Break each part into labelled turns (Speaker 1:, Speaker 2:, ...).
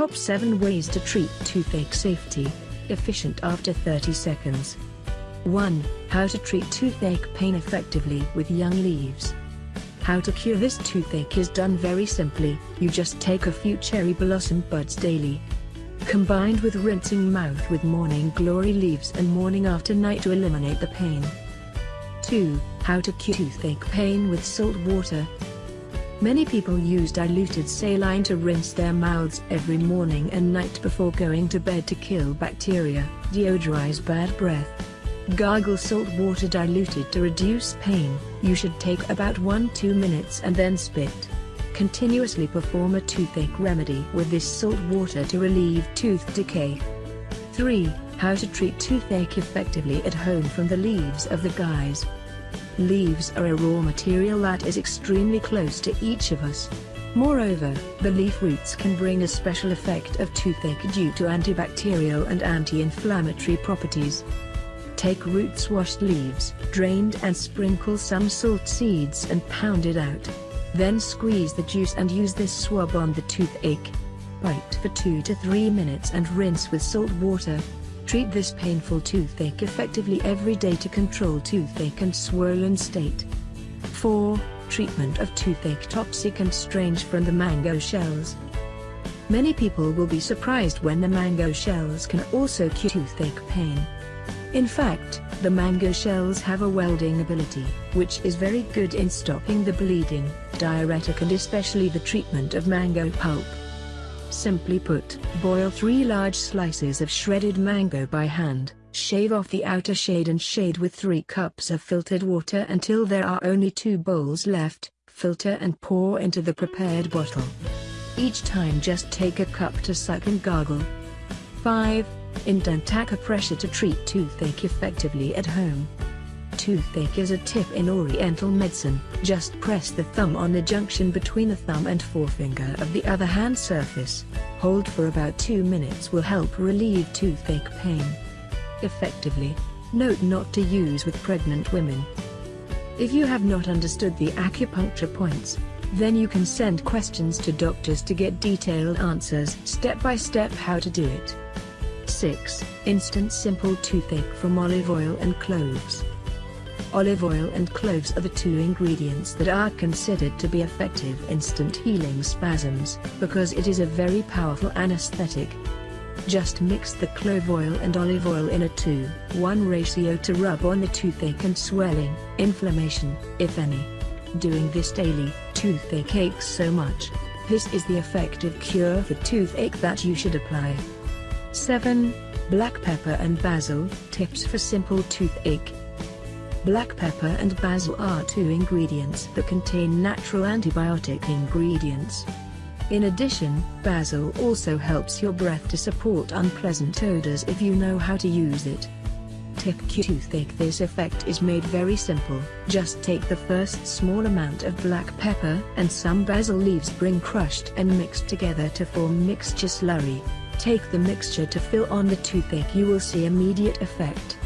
Speaker 1: Top 7 Ways to Treat Toothache Safety. Efficient after 30 seconds. 1. How to treat toothache pain effectively with young leaves. How to cure this toothache is done very simply, you just take a few cherry blossom buds daily. Combined with rinsing mouth with morning glory leaves and morning after night to eliminate the pain. 2. How to cure toothache pain with salt water. Many people use diluted saline to rinse their mouths every morning and night before going to bed to kill bacteria, deodorize bad breath. Gargle salt water diluted to reduce pain, you should take about 1-2 minutes and then spit. Continuously perform a toothache remedy with this salt water to relieve tooth decay. 3. How to treat toothache effectively at home from the leaves of the guys. Leaves are a raw material that is extremely close to each of us. Moreover, the leaf roots can bring a special effect of toothache due to antibacterial and anti-inflammatory properties. Take roots washed leaves, drained and sprinkle some salt seeds and pound it out. Then squeeze the juice and use this swab on the toothache. Bite for 2 to 3 minutes and rinse with salt water. Treat this painful toothache effectively every day to control toothache and swollen state. 4. Treatment of toothache toxic and strange from the mango shells. Many people will be surprised when the mango shells can also cure toothache pain. In fact, the mango shells have a welding ability, which is very good in stopping the bleeding, diuretic and especially the treatment of mango pulp. Simply put, boil 3 large slices of shredded mango by hand, shave off the outer shade and shade with 3 cups of filtered water until there are only 2 bowls left, filter and pour into the prepared bottle. Each time just take a cup to suck and gargle. 5. Indent pressure to treat toothache effectively at home toothache is a tip in oriental medicine, just press the thumb on the junction between the thumb and forefinger of the other hand surface. Hold for about 2 minutes will help relieve toothache pain. Effectively. Note not to use with pregnant women. If you have not understood the acupuncture points, then you can send questions to doctors to get detailed answers step by step how to do it. 6. Instant Simple Toothache from Olive Oil and Cloves Olive oil and cloves are the two ingredients that are considered to be effective instant healing spasms, because it is a very powerful anesthetic. Just mix the clove oil and olive oil in a 2-1 ratio to rub on the toothache and swelling, inflammation, if any. Doing this daily, toothache aches so much. This is the effective cure for toothache that you should apply. 7. Black pepper and basil, tips for simple toothache. Black pepper and basil are two ingredients that contain natural antibiotic ingredients. In addition, basil also helps your breath to support unpleasant odors if you know how to use it. Tip toothache This effect is made very simple, just take the first small amount of black pepper and some basil leaves bring crushed and mixed together to form mixture slurry. Take the mixture to fill on the toothache you will see immediate effect.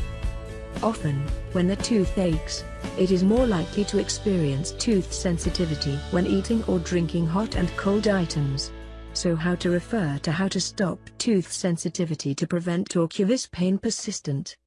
Speaker 1: Often, when the tooth aches, it is more likely to experience tooth sensitivity when eating or drinking hot and cold items. So how to refer to how to stop tooth sensitivity to prevent or cure this pain persistent.